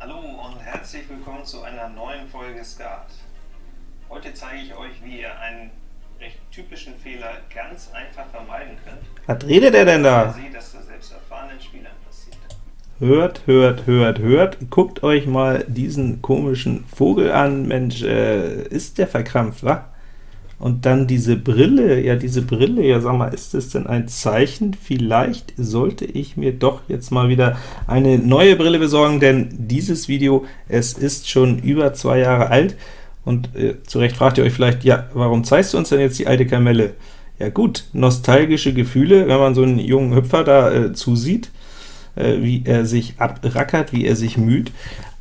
Hallo und herzlich willkommen zu einer neuen Folge Skat. Heute zeige ich euch, wie ihr einen recht typischen Fehler ganz einfach vermeiden könnt. Was redet er denn da? Seht, dass das selbst erfahrenen Spielern passiert. Hört, hört, hört, hört. Guckt euch mal diesen komischen Vogel an. Mensch, äh, ist der verkrampft, wa? Und dann diese Brille, ja diese Brille, ja sag mal, ist das denn ein Zeichen? Vielleicht sollte ich mir doch jetzt mal wieder eine neue Brille besorgen, denn dieses Video, es ist schon über zwei Jahre alt, und äh, zu Recht fragt ihr euch vielleicht, ja, warum zeigst du uns denn jetzt die alte Kamelle? Ja gut, nostalgische Gefühle, wenn man so einen jungen Hüpfer da äh, zusieht, äh, wie er sich abrackert, wie er sich müht,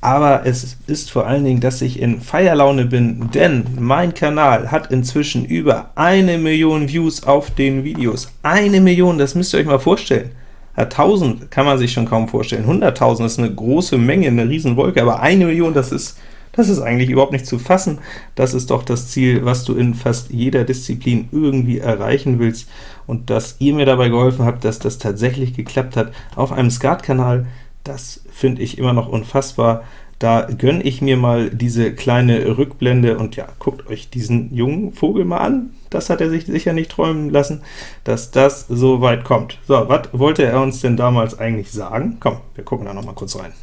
aber es ist vor allen Dingen, dass ich in Feierlaune bin, denn mein Kanal hat inzwischen über eine Million Views auf den Videos. Eine Million, das müsst ihr euch mal vorstellen. Ja, 1000 kann man sich schon kaum vorstellen, 100.000 ist eine große Menge, eine Riesenwolke, aber eine Million, das ist, das ist eigentlich überhaupt nicht zu fassen. Das ist doch das Ziel, was du in fast jeder Disziplin irgendwie erreichen willst, und dass ihr mir dabei geholfen habt, dass das tatsächlich geklappt hat auf einem Skat-Kanal, das finde ich immer noch unfassbar. Da gönne ich mir mal diese kleine Rückblende, und ja, guckt euch diesen jungen Vogel mal an, das hat er sich sicher nicht träumen lassen, dass das so weit kommt. So, was wollte er uns denn damals eigentlich sagen? Komm, wir gucken da noch mal kurz rein.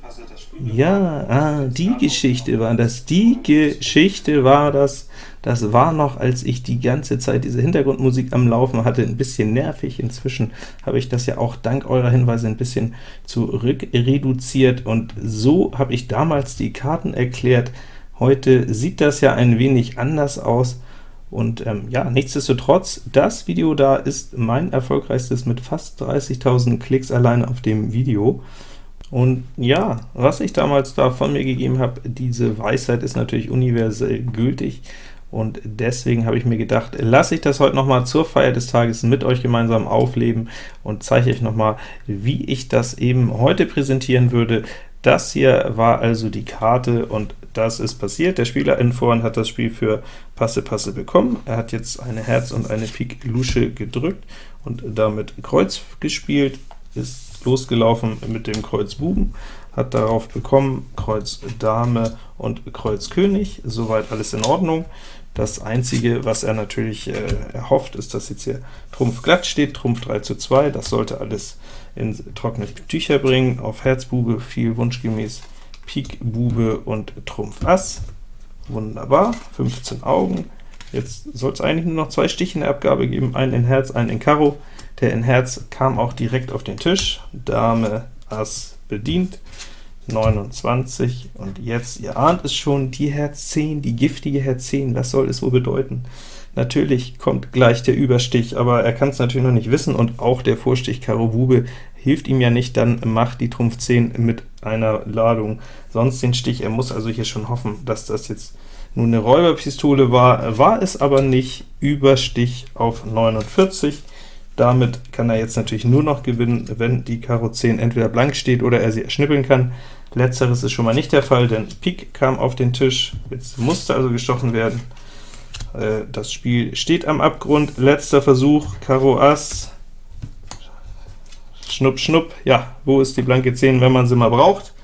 Passe das Spiel Ja, ah, die Geschichte war das, die Geschichte war das, das war noch, als ich die ganze Zeit diese Hintergrundmusik am Laufen hatte, ein bisschen nervig. Inzwischen habe ich das ja auch dank eurer Hinweise ein bisschen zurück reduziert, und so habe ich damals die Karten erklärt. Heute sieht das ja ein wenig anders aus, und ähm, ja, nichtsdestotrotz, das Video da ist mein erfolgreichstes mit fast 30.000 Klicks allein auf dem Video. Und ja, was ich damals da von mir gegeben habe, diese Weisheit ist natürlich universell gültig, und deswegen habe ich mir gedacht, lasse ich das heute noch mal zur Feier des Tages mit euch gemeinsam aufleben und zeige euch noch mal, wie ich das eben heute präsentieren würde. Das hier war also die Karte, und das ist passiert. Der Spieler in Vorhand hat das Spiel für Passe Passe bekommen. Er hat jetzt eine Herz und eine Pik Lusche gedrückt und damit Kreuz gespielt, ist losgelaufen mit dem Kreuz Buben, hat darauf bekommen Kreuz Dame und Kreuz König, soweit alles in Ordnung. Das Einzige, was er natürlich äh, erhofft, ist, dass jetzt hier Trumpf glatt steht, Trumpf 3 zu 2, das sollte alles in trockene Tücher bringen. Auf Herz Bube fiel wunschgemäß Pik Bube und Trumpf Ass. Wunderbar, 15 Augen. Jetzt soll es eigentlich nur noch zwei Stiche in der Abgabe geben, einen in Herz, einen in Karo. Der in Herz kam auch direkt auf den Tisch, Dame Ass bedient, 29, und jetzt, ihr ahnt es schon, die Herz 10, die giftige Herz 10, was soll es wohl bedeuten? Natürlich kommt gleich der Überstich, aber er kann es natürlich noch nicht wissen, und auch der Vorstich Karo Bube hilft ihm ja nicht, dann macht die Trumpf 10 mit einer Ladung sonst den Stich. Er muss also hier schon hoffen, dass das jetzt nun eine Räuberpistole war, war es aber nicht, Überstich auf 49. Damit kann er jetzt natürlich nur noch gewinnen, wenn die Karo 10 entweder blank steht oder er sie erschnippeln kann. Letzteres ist schon mal nicht der Fall, denn Pik kam auf den Tisch, jetzt musste also gestochen werden. Äh, Das Spiel steht am Abgrund, letzter Versuch, Karo Ass, Schnupp, Schnupp, ja, wo ist die blanke 10, wenn man sie mal braucht?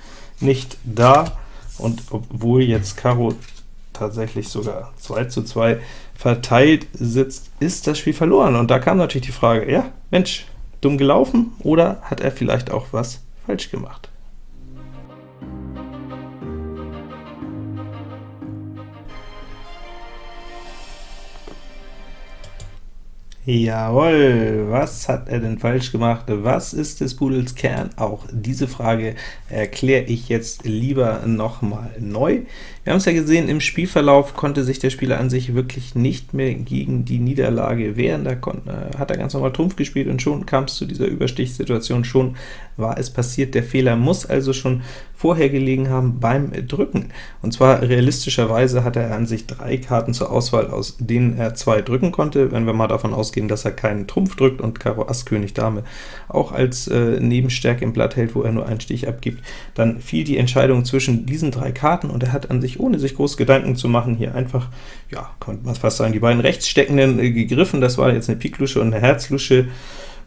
Nicht da, und obwohl jetzt Karo tatsächlich sogar 2 zu 2 verteilt sitzt, ist das Spiel verloren. Und da kam natürlich die Frage, ja, Mensch, dumm gelaufen, oder hat er vielleicht auch was falsch gemacht? Jawohl, was hat er denn falsch gemacht? Was ist des Pudels Kern? Auch diese Frage erkläre ich jetzt lieber nochmal neu. Wir haben es ja gesehen, im Spielverlauf konnte sich der Spieler an sich wirklich nicht mehr gegen die Niederlage wehren. Da konnte, hat er ganz normal Trumpf gespielt, und schon kam es zu dieser Überstichssituation, schon war es passiert. Der Fehler muss also schon vorher gelegen haben beim Drücken. Und zwar realistischerweise hatte er an sich drei Karten zur Auswahl, aus denen er zwei drücken konnte, wenn wir mal davon ausgehen, dass er keinen Trumpf drückt und Karo Ass König Dame auch als äh, Nebenstärke im Blatt hält, wo er nur einen Stich abgibt, dann fiel die Entscheidung zwischen diesen drei Karten, und er hat an sich ohne sich groß Gedanken zu machen, hier einfach, ja, könnte man fast sagen, die beiden rechtssteckenden äh, gegriffen, das war jetzt eine Piklusche und eine Herzlusche,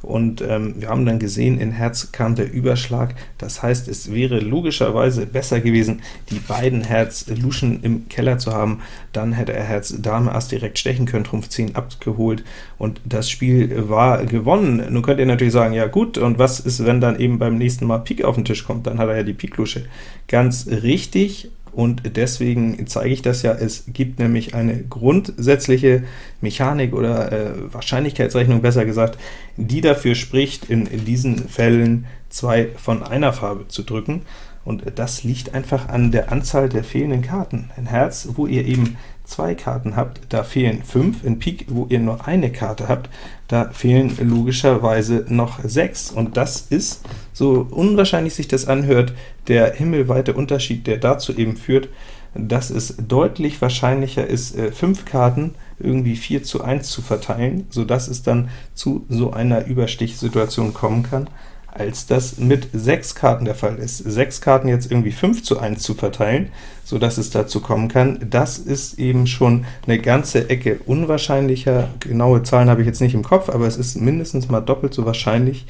und ähm, wir haben dann gesehen, in Herz kam der Überschlag, das heißt, es wäre logischerweise besser gewesen, die beiden Herz-Luschen im Keller zu haben, dann hätte er Herz Dame Ass direkt stechen können, Trumpf 10 abgeholt, und das Spiel war gewonnen. Nun könnt ihr natürlich sagen, ja gut, und was ist, wenn dann eben beim nächsten Mal Pik auf den Tisch kommt, dann hat er ja die Pik-Lusche. Ganz richtig, und deswegen zeige ich das ja, es gibt nämlich eine grundsätzliche Mechanik oder äh, Wahrscheinlichkeitsrechnung, besser gesagt, die dafür spricht, in, diesen Fällen zwei von einer Farbe zu drücken, und das liegt einfach an der Anzahl der fehlenden Karten. In Herz, wo ihr eben zwei Karten habt, da fehlen fünf, in Pik, wo ihr nur eine Karte habt, da fehlen logischerweise noch sechs, und das ist, so unwahrscheinlich sich das anhört, der himmelweite Unterschied, der dazu eben führt, dass es deutlich wahrscheinlicher ist, äh, fünf Karten irgendwie 4 zu 1 zu verteilen, sodass es dann zu so einer Überstichsituation kommen kann, als das mit sechs Karten der Fall ist. Sechs Karten jetzt irgendwie 5 zu 1 zu verteilen, so dass es dazu kommen kann, das ist eben schon eine ganze Ecke unwahrscheinlicher. Genaue Zahlen habe ich jetzt nicht im Kopf, aber es ist mindestens mal doppelt so wahrscheinlich,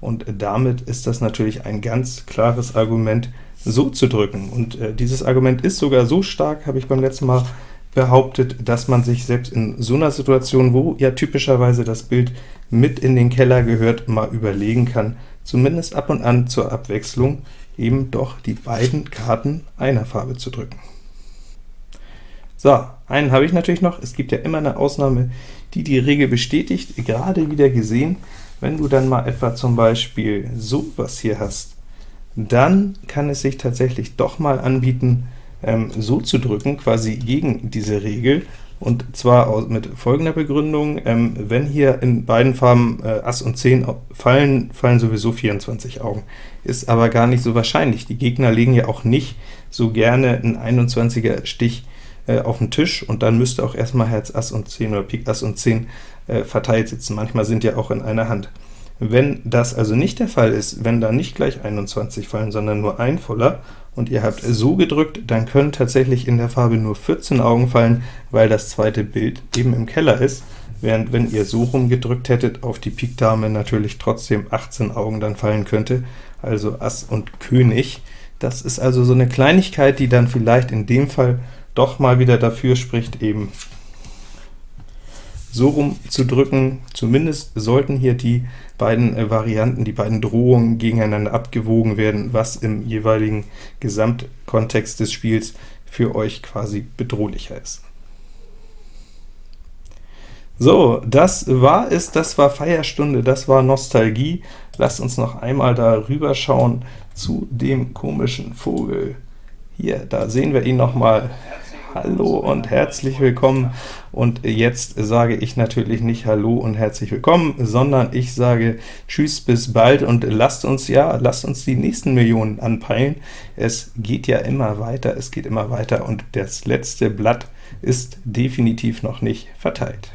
und damit ist das natürlich ein ganz klares Argument, so zu drücken. Und äh, dieses Argument ist sogar so stark, habe ich beim letzten Mal behauptet, dass man sich selbst in so einer Situation, wo ja typischerweise das Bild mit in den Keller gehört, mal überlegen kann, zumindest ab und an zur Abwechslung eben doch die beiden Karten einer Farbe zu drücken. So, einen habe ich natürlich noch. Es gibt ja immer eine Ausnahme, die die Regel bestätigt. Gerade wieder gesehen, wenn du dann mal etwa zum Beispiel sowas hier hast, dann kann es sich tatsächlich doch mal anbieten, ähm, so zu drücken, quasi gegen diese Regel, und zwar mit folgender Begründung, ähm, wenn hier in beiden Farben äh, Ass und 10 fallen, fallen sowieso 24 Augen. Ist aber gar nicht so wahrscheinlich. Die Gegner legen ja auch nicht so gerne einen 21er Stich äh, auf den Tisch, und dann müsste auch erstmal Herz Ass und 10 oder Pik Ass und 10 äh, verteilt sitzen. Manchmal sind ja auch in einer Hand. Wenn das also nicht der Fall ist, wenn da nicht gleich 21 fallen, sondern nur ein voller, und ihr habt so gedrückt, dann können tatsächlich in der Farbe nur 14 Augen fallen, weil das zweite Bild eben im Keller ist, während wenn ihr so rum gedrückt hättet, auf die Pik Dame natürlich trotzdem 18 Augen dann fallen könnte, also Ass und König. Das ist also so eine Kleinigkeit, die dann vielleicht in dem Fall doch mal wieder dafür spricht, eben so rum zu drücken. Zumindest sollten hier die beiden äh, Varianten, die beiden Drohungen gegeneinander abgewogen werden, was im jeweiligen Gesamtkontext des Spiels für euch quasi bedrohlicher ist. So, das war es, das war Feierstunde, das war Nostalgie. Lasst uns noch einmal da rüber schauen zu dem komischen Vogel. Hier, da sehen wir ihn noch mal. Hallo und herzlich willkommen. Und jetzt sage ich natürlich nicht Hallo und herzlich willkommen, sondern ich sage Tschüss, bis bald und lasst uns ja, lasst uns die nächsten Millionen anpeilen. Es geht ja immer weiter, es geht immer weiter und das letzte Blatt ist definitiv noch nicht verteilt.